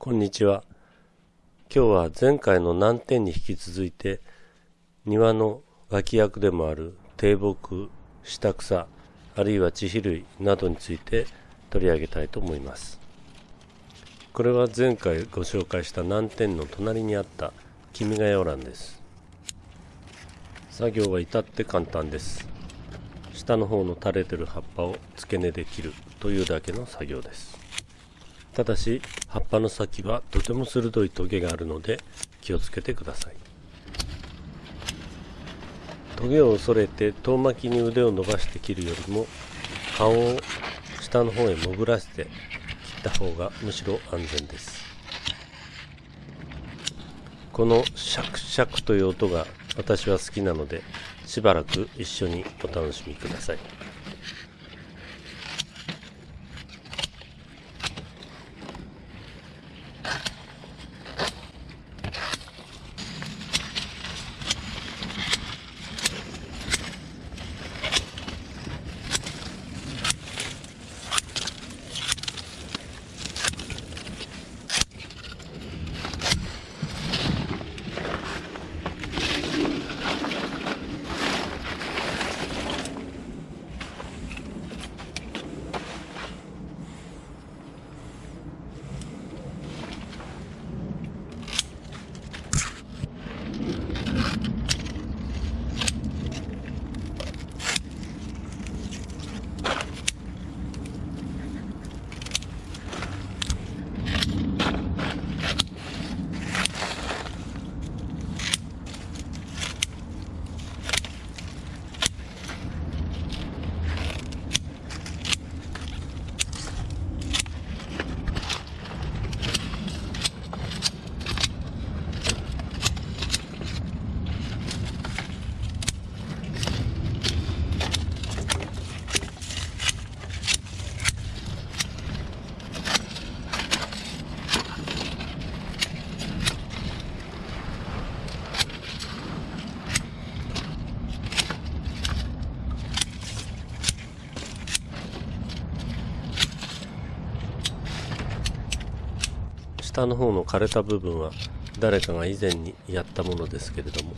こんにちは。今日は前回の難点に引き続いて庭の脇役でもある低木、下草、あるいは地比類などについて取り上げたいと思います。これは前回ご紹介した難点の隣にあった君が代欄です。作業は至って簡単です。下の方の垂れてる葉っぱを付け根で切るというだけの作業です。ただし葉っぱの先はとても鋭いトゲがあるので気をつけてください。トゲを恐れて遠巻きに腕を伸ばして切るよりも顔を下の方へ潜らせて切った方がむしろ安全です。このシャクシャクという音が私は好きなのでしばらく一緒にお楽しみください。下の方の枯れた部分は誰かが以前にやったものですけれども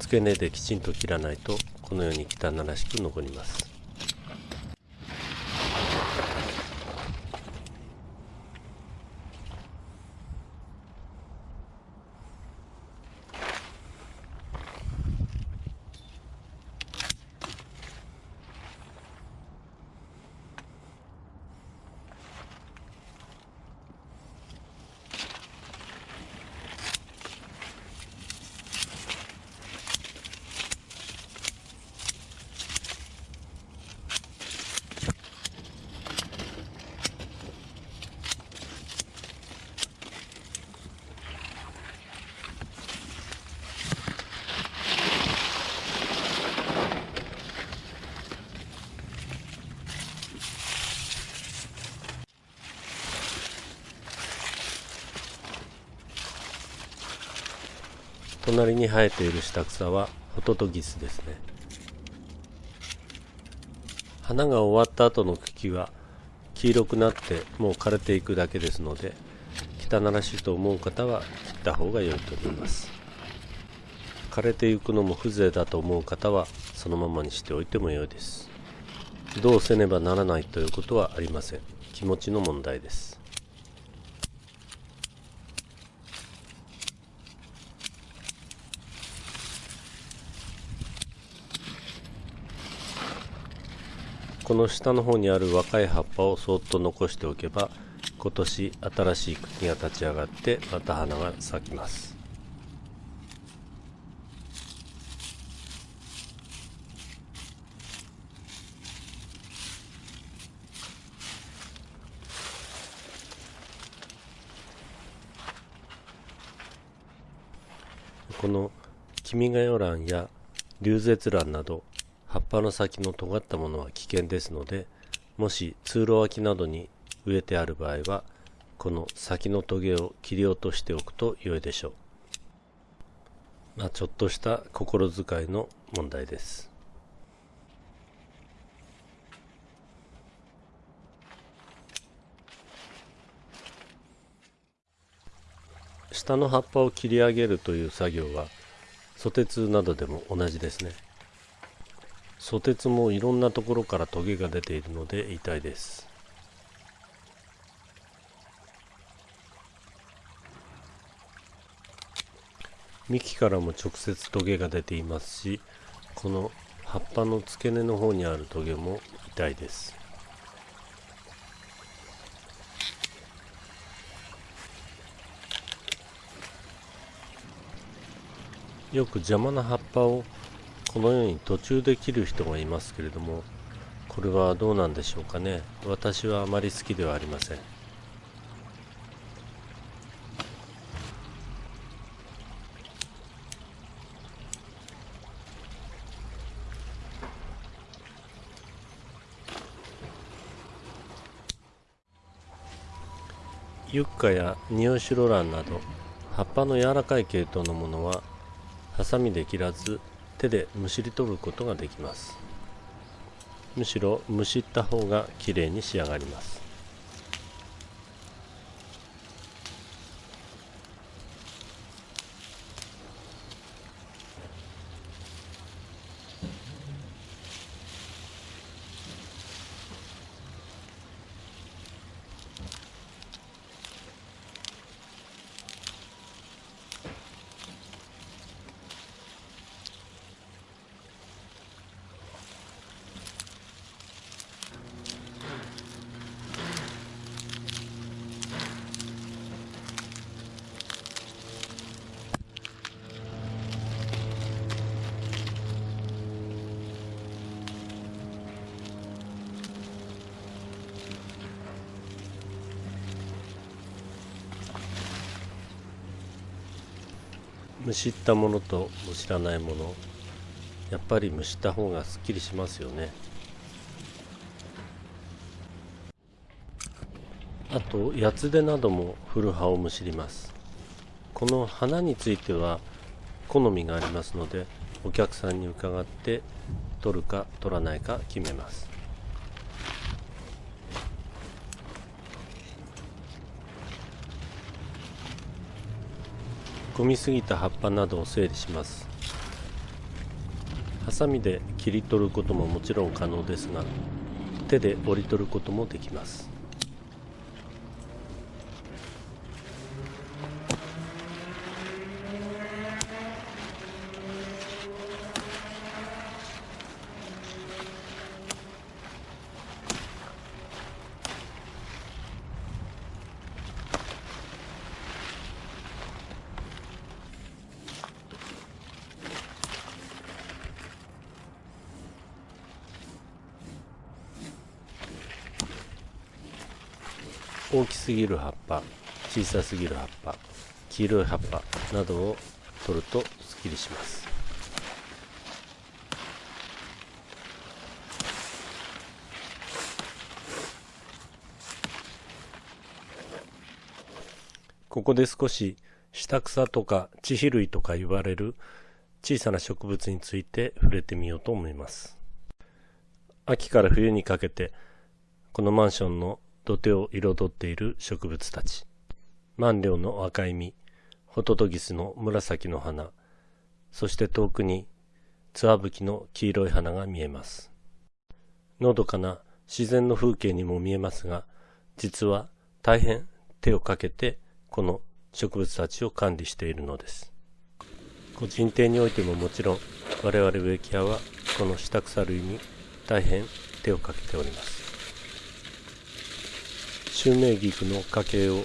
付け根できちんと切らないとこのように汚らしく残ります。隣に生えている下草はホトトギスですね。花が終わった後の茎は黄色くなってもう枯れていくだけですので汚らしいと思う方は切った方が良いと思います。枯れていくのも風情だと思う方はそのままにしておいても良いです。どうせねばならないということはありません。気持ちの問題です。この下の方にある若い葉っぱをそっと残しておけば今年新しい茎が立ち上がってまた花が咲きます。この君が代蘭や龍舌蘭など葉っぱの先の尖ったものは危険ですのでもし通路脇などに植えてある場合はこの先のトゲを切り落としておくと良いでしょう。まあちょっとした心遣いの問題です。下の葉っぱを切り上げるという作業はソテツなどでも同じですね。ソテツもいろんなところからトゲが出ているので痛いです。幹からも直接トゲが出ていますしこの葉っぱの付け根の方にあるトゲも痛いです。よく邪魔な葉っぱをこのように途中で切る人がいますけれどもこれはどうなんでしょうかね。私はあまり好きではありません。ユッカやニオシロランなど葉っぱの柔らかい系統のものはハサミで切らず手でむしり取ることができます。むしろむしった方がきれいに仕上がります。むしったものとむしらないもの。やっぱり蒸した方がすっきりしますよね。あと八つ手なども古葉をむしります。この花については好みがありますのでお客さんに伺って取るか取らないか決めます。込みすぎた葉っぱなどを整理します。ハサミで切り取ることももちろん可能ですが手で折り取ることもできます。大きすぎる葉っぱ小さすぎる葉っぱ黄色い葉っぱなどを取るとすっきりします。ここで少し下草とか地肥類とか言われる小さな植物について触れてみようと思います。秋から冬にかけてこのマンションの土手を彩っている植物たち。万両の赤い実、ホトトギスの紫の花、そして遠くにツワブキの黄色い花が見えます。のどかな自然の風景にも見えますが、実は大変手をかけてこの植物たちを管理しているのです。個人邸においてももちろん我々植木屋はこの下草類に大変手をかけております。襲名菊の家系を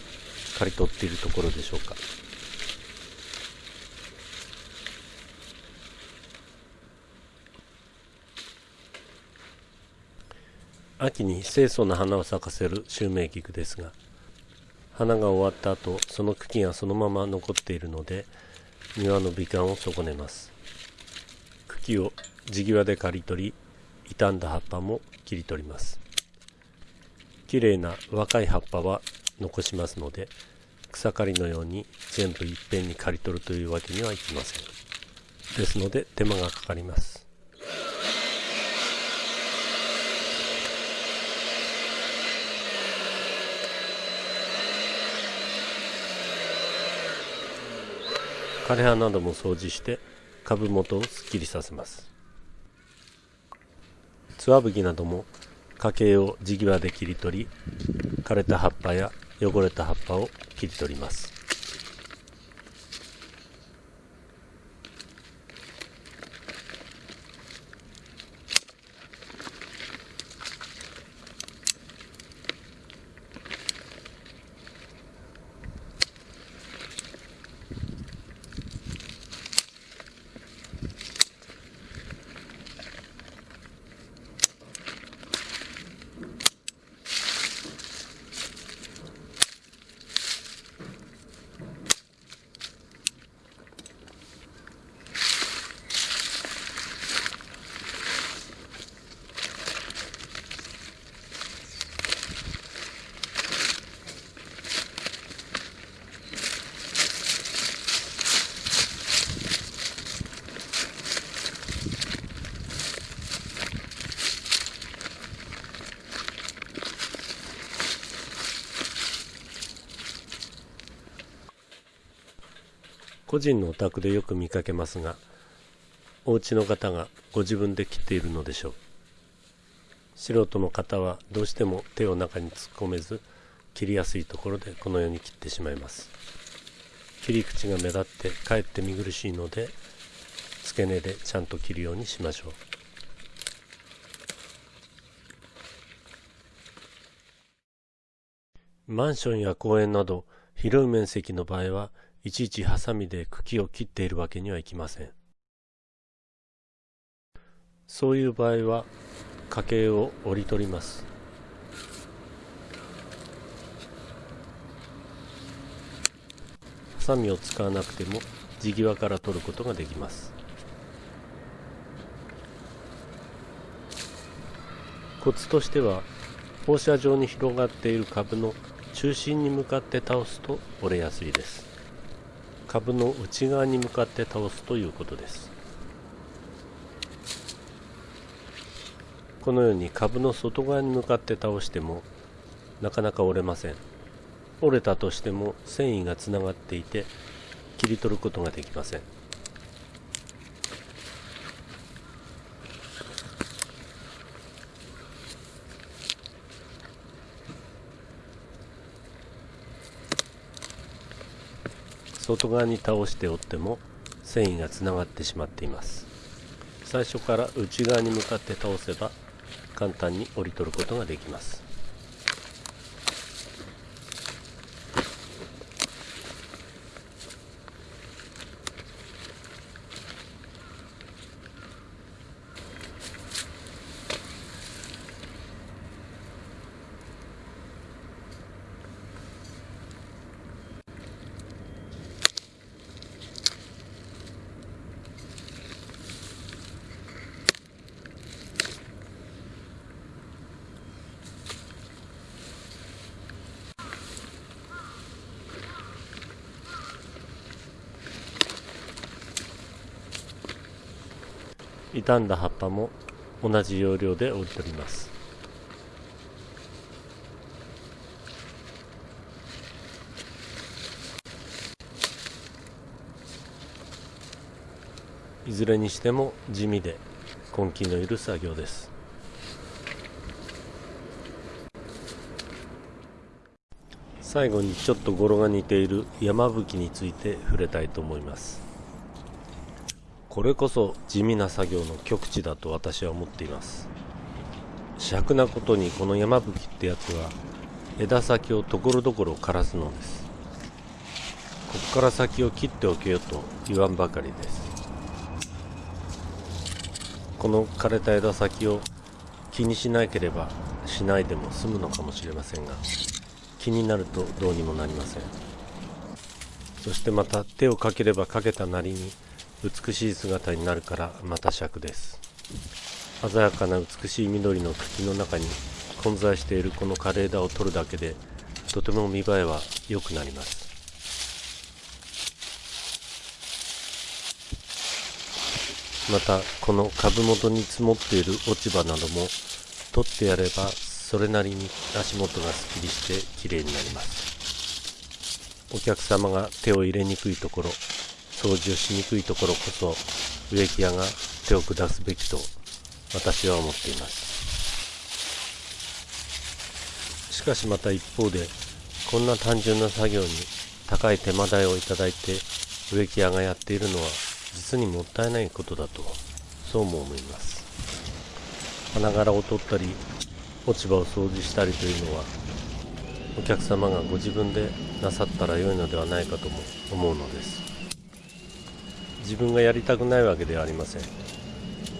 刈り取っているところでしょうか。秋に清楚な花を咲かせる襲名菊ですが花が終わった後その茎がそのまま残っているので庭の美観を損ねます。茎を地際で刈り取り傷んだ葉っぱも切り取ります。綺麗な若い葉っぱは残しますので草刈りのように全部いっぺんに刈り取るというわけにはいきません。ですので手間がかかります。枯葉なども掃除して株元をすっきりさせます。ツワブキなども家計を地際で切り取り枯れた葉っぱや汚れた葉っぱを切り取ります。個人のお宅でよく見かけますがお家の方がご自分で切っているのでしょう。素人の方はどうしても手を中に突っ込めず切りやすいところでこのように切ってしまいます。切り口が目立ってかえって見苦しいので付け根でちゃんと切るようにしましょう。マンションや公園など広い面積の場合はいちいちハサミで茎を切っているわけにはいきません。そういう場合は家計を折り取ります。ハサミを使わなくても地際から取ることができます。コツとしては放射状に広がっている株の中心に向かって倒すと折れやすいです。株の内側に向かって倒すということです。このように株の外側に向かって倒してもなかなか折れません。折れたとしても繊維がつながっていて切り取ることができません。外側に倒しておっても繊維がつながってしまっています。最初から内側に向かって倒せば簡単に折り取ることができます。傷んだ葉っぱも同じ要領で折り取ります。いずれにしても地味で根気のいる作業です。最後にちょっと語呂が似ている山吹について触れたいと思います。これこそ地味な作業の極致だと私は思っています。尺なことにこの山吹ってやつは枝先をところどころ枯らすのです。ここから先を切っておけよと言わんばかりです。この枯れた枝先を気にしなければしないでも済むのかもしれませんが気になるとどうにもなりません。そしてまた手をかければかけたなりに美しい姿になるからまた尺です。鮮やかな美しい緑の茎の中に混在しているこの枯れ枝を取るだけでとても見栄えは良くなります。またこの株元に積もっている落ち葉なども取ってやればそれなりに足元がすっきりしてきれいになります。お客様が手を入れにくいところ掃除をしにくいところこそ植木屋が手を下すべきと私は思っています。しかしまた一方でこんな単純な作業に高い手間代をいただいて植木屋がやっているのは実にもったいないことだとそうも思います。花柄を取ったり落ち葉を掃除したりというのはお客様がご自分でなさったらよいのではないかとも思うのです。自分がやりたくないわけではありません。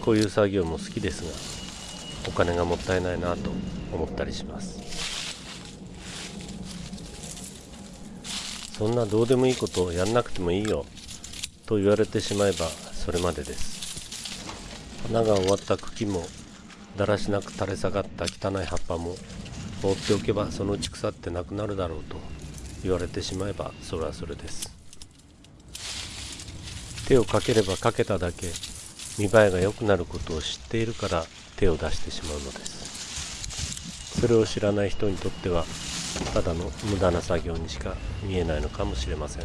こういう作業も好きですがお金がもったいないなと思ったりします。そんなどうでもいいことをやんなくてもいいよと言われてしまえばそれまでです。花が終わった茎もだらしなく垂れ下がった汚い葉っぱも放っておけばそのうち腐ってなくなるだろうと言われてしまえばそれはそれです。手をかければかけただけ見栄えが良くなることを知っているから手を出してしまうのです。それを知らない人にとってはただの無駄な作業にしか見えないのかもしれません。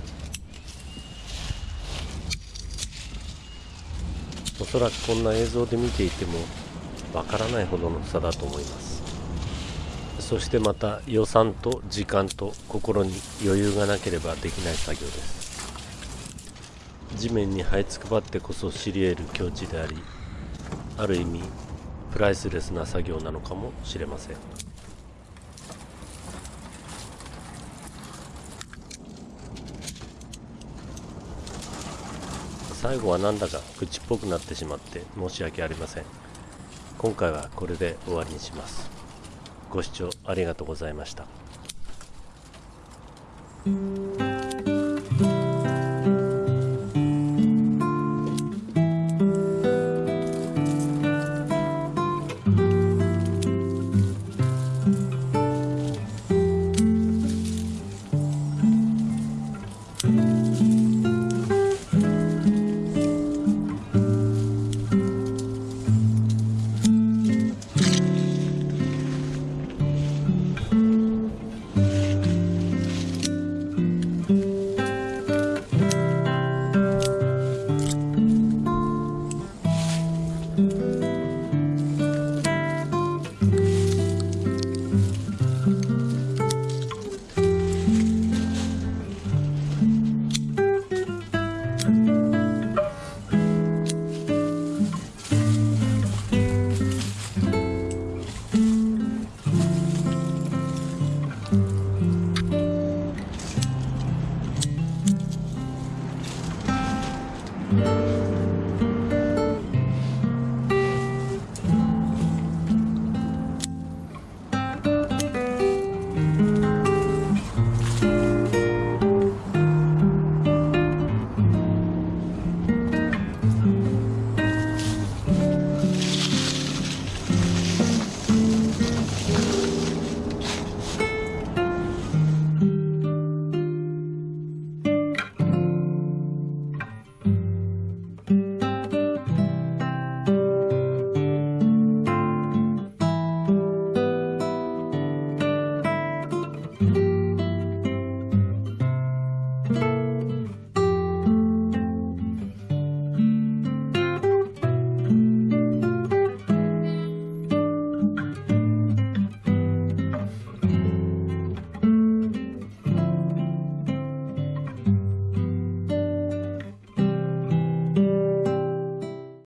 おそらくこんな映像で見ていてもわからないほどの差だと思います。そしてまた予算と時間と心に余裕がなければできない作業です。地面に這いつくばってこそ知り得る境地でありある意味プライスレスな作業なのかもしれません。最後はなんだか口っぽくなってしまって申し訳ありません。今回はこれで終わりにします。ご視聴ありがとうございました。